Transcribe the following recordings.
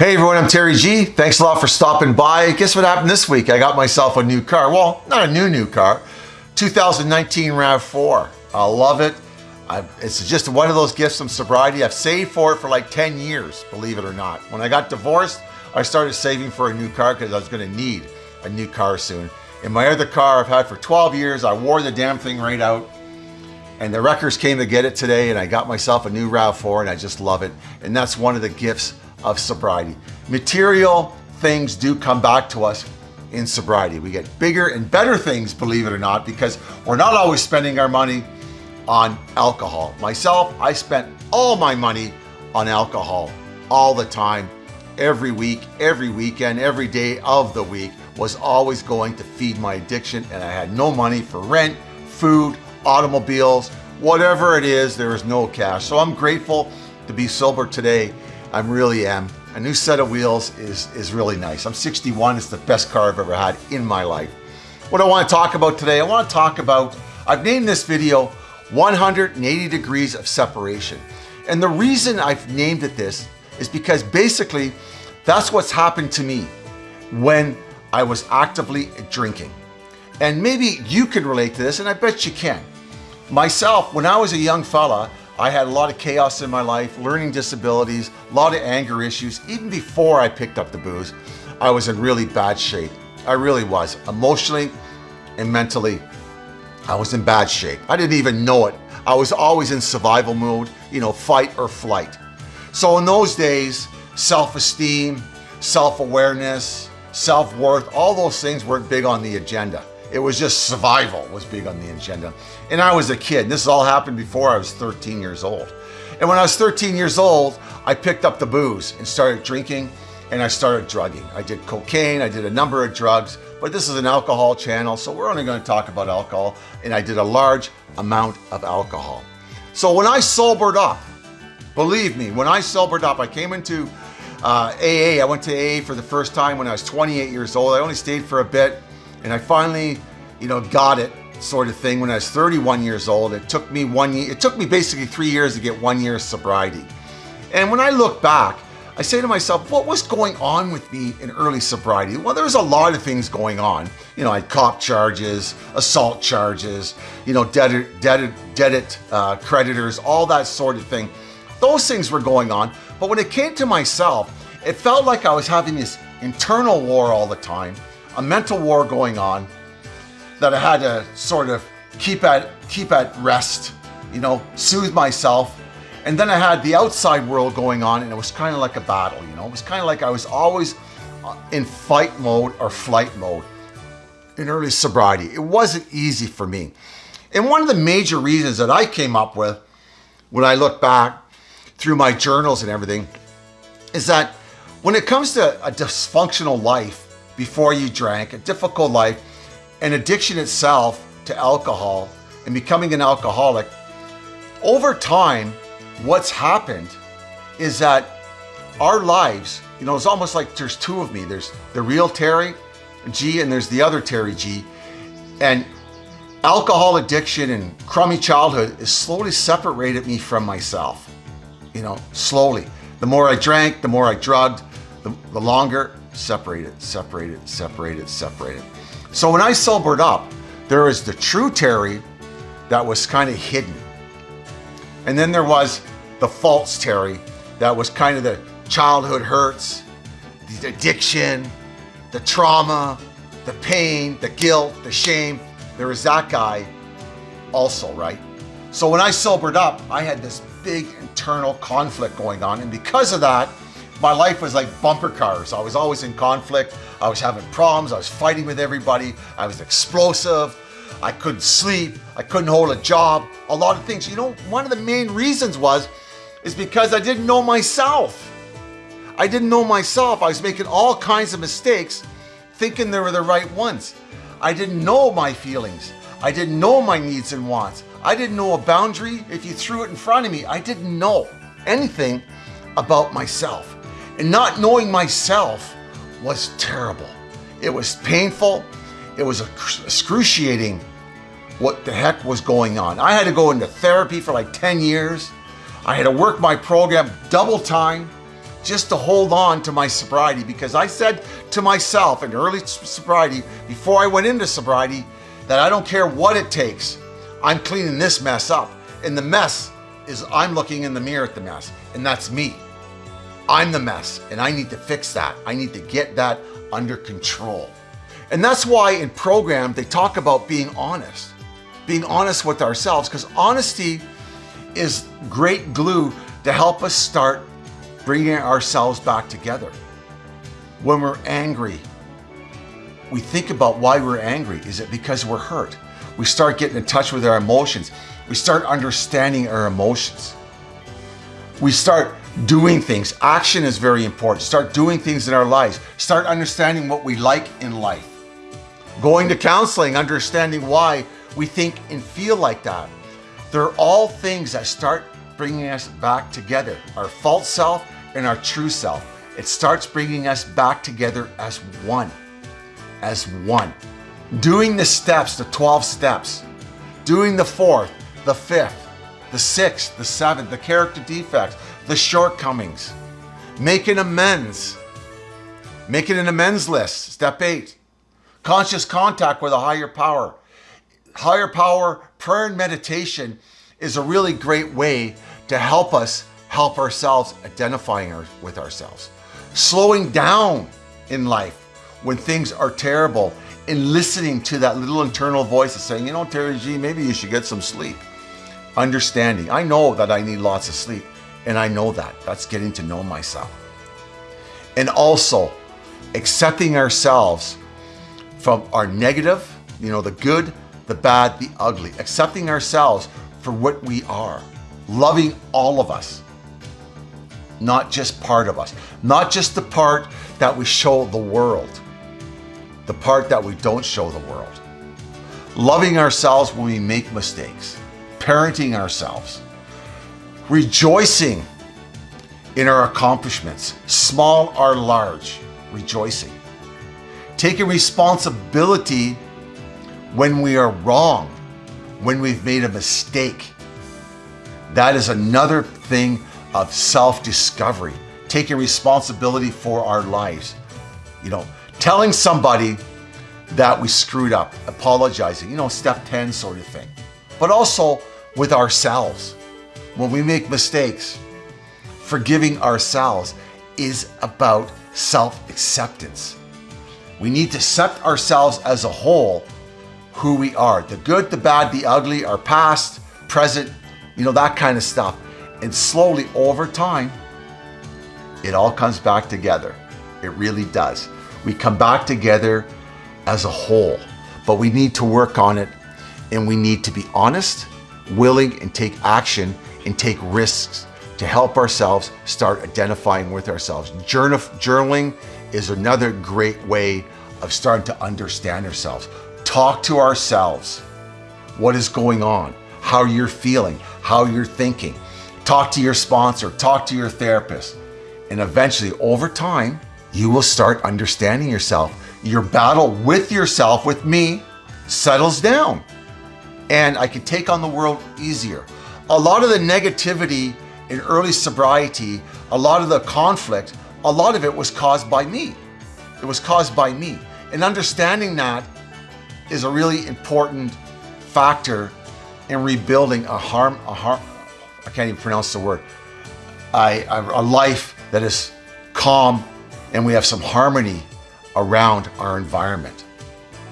Hey everyone, I'm Terry G. Thanks a lot for stopping by. Guess what happened this week? I got myself a new car. Well, not a new, new car. 2019 RAV4. I love it. I've, it's just one of those gifts from sobriety. I've saved for it for like 10 years, believe it or not. When I got divorced, I started saving for a new car because I was gonna need a new car soon. In my other car I've had for 12 years, I wore the damn thing right out and the wreckers came to get it today and I got myself a new RAV4 and I just love it. And that's one of the gifts of sobriety. Material things do come back to us in sobriety. We get bigger and better things, believe it or not, because we're not always spending our money on alcohol. Myself, I spent all my money on alcohol all the time, every week, every weekend, every day of the week was always going to feed my addiction and I had no money for rent, food, automobiles, whatever it is, there is no cash. So I'm grateful to be sober today I really am. A new set of wheels is, is really nice. I'm 61, it's the best car I've ever had in my life. What I wanna talk about today, I wanna talk about, I've named this video 180 degrees of separation. And the reason I've named it this is because basically that's what's happened to me when I was actively drinking. And maybe you can relate to this, and I bet you can. Myself, when I was a young fella, I had a lot of chaos in my life, learning disabilities, a lot of anger issues. Even before I picked up the booze, I was in really bad shape. I really was. Emotionally and mentally, I was in bad shape. I didn't even know it. I was always in survival mode, you know, fight or flight. So in those days, self-esteem, self-awareness, self-worth, all those things weren't big on the agenda. It was just survival was big on the agenda. And I was a kid. This all happened before I was 13 years old. And when I was 13 years old, I picked up the booze and started drinking and I started drugging. I did cocaine, I did a number of drugs, but this is an alcohol channel, so we're only gonna talk about alcohol, and I did a large amount of alcohol. So when I sobered up, believe me, when I sobered up, I came into uh, AA, I went to AA for the first time when I was 28 years old. I only stayed for a bit, and I finally, you know, got it sort of thing when I was 31 years old. It took me one year, it took me basically three years to get one year of sobriety. And when I look back, I say to myself, what was going on with me in early sobriety? Well, there was a lot of things going on. You know, I had cop charges, assault charges, you know, debt, debt, debt uh, creditors, all that sort of thing. Those things were going on. But when it came to myself, it felt like I was having this internal war all the time a mental war going on that I had to sort of keep at, keep at rest, you know, soothe myself. And then I had the outside world going on and it was kind of like a battle, you know, it was kind of like I was always uh, in fight mode or flight mode in early sobriety. It wasn't easy for me. And one of the major reasons that I came up with when I look back through my journals and everything is that when it comes to a dysfunctional life, before you drank, a difficult life, an addiction itself to alcohol and becoming an alcoholic, over time, what's happened is that our lives, you know, it's almost like there's two of me. There's the real Terry G and there's the other Terry G. And alcohol addiction and crummy childhood is slowly separated me from myself, you know, slowly. The more I drank, the more I drugged, the, the longer separated, separated, separated, separated. So when I sobered up, there was the true Terry that was kind of hidden. And then there was the false Terry that was kind of the childhood hurts, the addiction, the trauma, the pain, the guilt, the shame. There was that guy also, right? So when I sobered up, I had this big internal conflict going on. And because of that, my life was like bumper cars. I was always in conflict. I was having problems. I was fighting with everybody. I was explosive. I couldn't sleep. I couldn't hold a job. A lot of things. You know, one of the main reasons was, is because I didn't know myself. I didn't know myself. I was making all kinds of mistakes thinking they were the right ones. I didn't know my feelings. I didn't know my needs and wants. I didn't know a boundary if you threw it in front of me. I didn't know anything about myself. And not knowing myself was terrible. It was painful. It was excruciating what the heck was going on. I had to go into therapy for like 10 years. I had to work my program double time just to hold on to my sobriety because I said to myself in early sobriety, before I went into sobriety, that I don't care what it takes. I'm cleaning this mess up. And the mess is I'm looking in the mirror at the mess, and that's me. I'm the mess, and I need to fix that. I need to get that under control. And that's why in program they talk about being honest, being honest with ourselves, because honesty is great glue to help us start bringing ourselves back together. When we're angry, we think about why we're angry. Is it because we're hurt? We start getting in touch with our emotions. We start understanding our emotions. We start doing things. Action is very important. Start doing things in our lives. Start understanding what we like in life. Going to counseling, understanding why we think and feel like that. They're all things that start bringing us back together. Our false self and our true self. It starts bringing us back together as one, as one. Doing the steps, the 12 steps, doing the fourth, the fifth, the sixth, the seventh, the character defects, the shortcomings, making amends, making an amends list, step eight, conscious contact with a higher power. Higher power, prayer and meditation is a really great way to help us help ourselves identifying our, with ourselves. Slowing down in life when things are terrible and listening to that little internal voice that's saying, you know, Terry G, maybe you should get some sleep. Understanding. I know that I need lots of sleep and I know that. That's getting to know myself. And also accepting ourselves from our negative, you know, the good, the bad, the ugly, accepting ourselves for what we are, loving all of us, not just part of us, not just the part that we show the world, the part that we don't show the world. Loving ourselves when we make mistakes, parenting ourselves, rejoicing in our accomplishments, small or large, rejoicing. Taking responsibility when we are wrong, when we've made a mistake. That is another thing of self-discovery, taking responsibility for our lives. You know, telling somebody that we screwed up, apologizing, you know, step 10 sort of thing. But also with ourselves. When we make mistakes, forgiving ourselves is about self-acceptance. We need to accept ourselves as a whole, who we are. The good, the bad, the ugly, our past, present, you know, that kind of stuff. And slowly over time, it all comes back together. It really does. We come back together as a whole, but we need to work on it and we need to be honest, willing and take action and take risks to help ourselves start identifying with ourselves. Journaling is another great way of starting to understand ourselves. Talk to ourselves. What is going on? How you're feeling, how you're thinking talk to your sponsor, talk to your therapist. And eventually over time, you will start understanding yourself. Your battle with yourself, with me, settles down. And I can take on the world easier. A lot of the negativity in early sobriety, a lot of the conflict, a lot of it was caused by me. It was caused by me. And understanding that is a really important factor in rebuilding a harm, a harm, I can't even pronounce the word, I, a life that is calm and we have some harmony around our environment,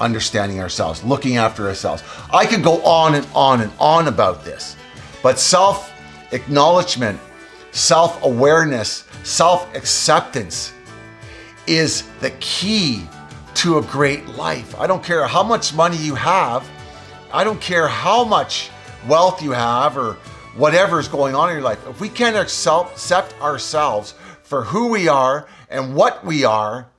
understanding ourselves, looking after ourselves. I could go on and on and on about this, but self-acknowledgement, self-awareness, self-acceptance is the key to a great life. I don't care how much money you have. I don't care how much wealth you have or whatever is going on in your life, if we can't accept ourselves for who we are and what we are,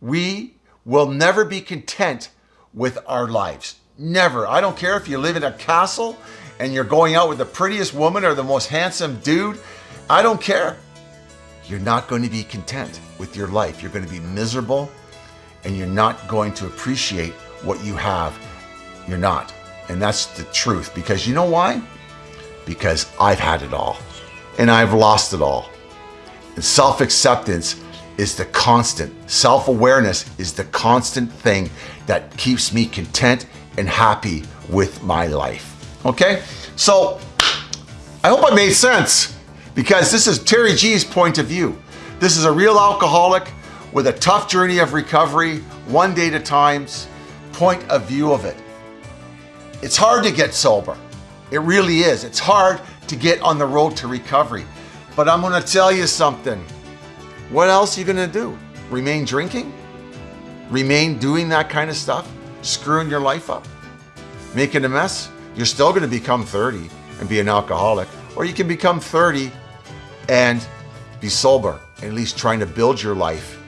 we will never be content with our lives. Never. I don't care if you live in a castle and you're going out with the prettiest woman or the most handsome dude. I don't care. You're not going to be content with your life. You're going to be miserable and you're not going to appreciate what you have. You're not. And that's the truth because you know why? because I've had it all and I've lost it all. And self-acceptance is the constant. Self-awareness is the constant thing that keeps me content and happy with my life. Okay? So I hope I made sense because this is Terry G's point of view. This is a real alcoholic with a tough journey of recovery, one day at a time's point of view of it. It's hard to get sober. It really is. It's hard to get on the road to recovery. But I'm gonna tell you something. What else are you gonna do? Remain drinking? Remain doing that kind of stuff? Screwing your life up? Making a mess? You're still gonna become 30 and be an alcoholic. Or you can become 30 and be sober, and at least trying to build your life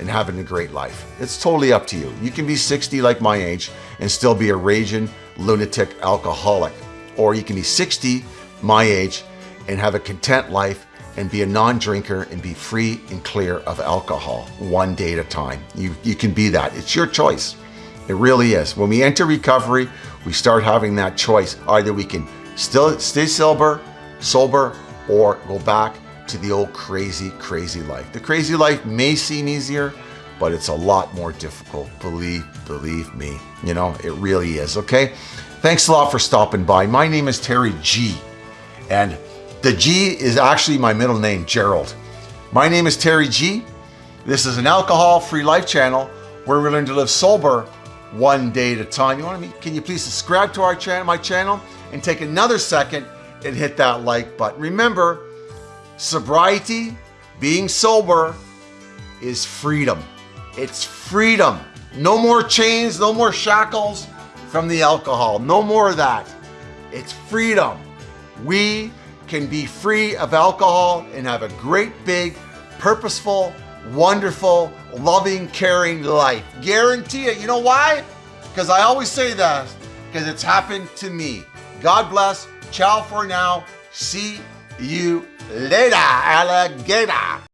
and having a great life. It's totally up to you. You can be 60 like my age and still be a raging lunatic alcoholic. Or you can be 60 my age and have a content life and be a non-drinker and be free and clear of alcohol one day at a time. You, you can be that. It's your choice. It really is. When we enter recovery, we start having that choice. Either we can still stay sober, sober, or go back to the old crazy, crazy life. The crazy life may seem easier, but it's a lot more difficult. Believe, believe me. You know, it really is, okay? Thanks a lot for stopping by. My name is Terry G. And the G is actually my middle name, Gerald. My name is Terry G. This is an alcohol-free life channel where we learn to live sober one day at a time. You want to meet? Can you please subscribe to our channel, my channel, and take another second and hit that like button. Remember, sobriety, being sober, is freedom. It's freedom. No more chains, no more shackles from the alcohol. No more of that. It's freedom. We can be free of alcohol and have a great big, purposeful, wonderful, loving, caring life. Guarantee it. You know why? Because I always say that because it's happened to me. God bless. Ciao for now. See you later, alligator.